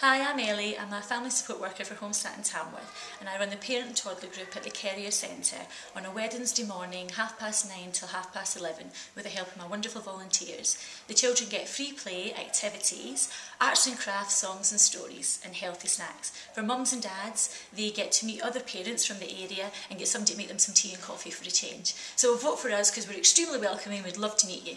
Hi, I'm Ellie. I'm a family support worker for Homestat in Tamworth and I run the parent and toddler group at the Carrier Centre on a Wednesday morning, half past nine till half past eleven with the help of my wonderful volunteers. The children get free play, activities, arts and crafts, songs and stories and healthy snacks. For mums and dads, they get to meet other parents from the area and get somebody to make them some tea and coffee for a change. So vote for us because we're extremely welcoming, we'd love to meet you.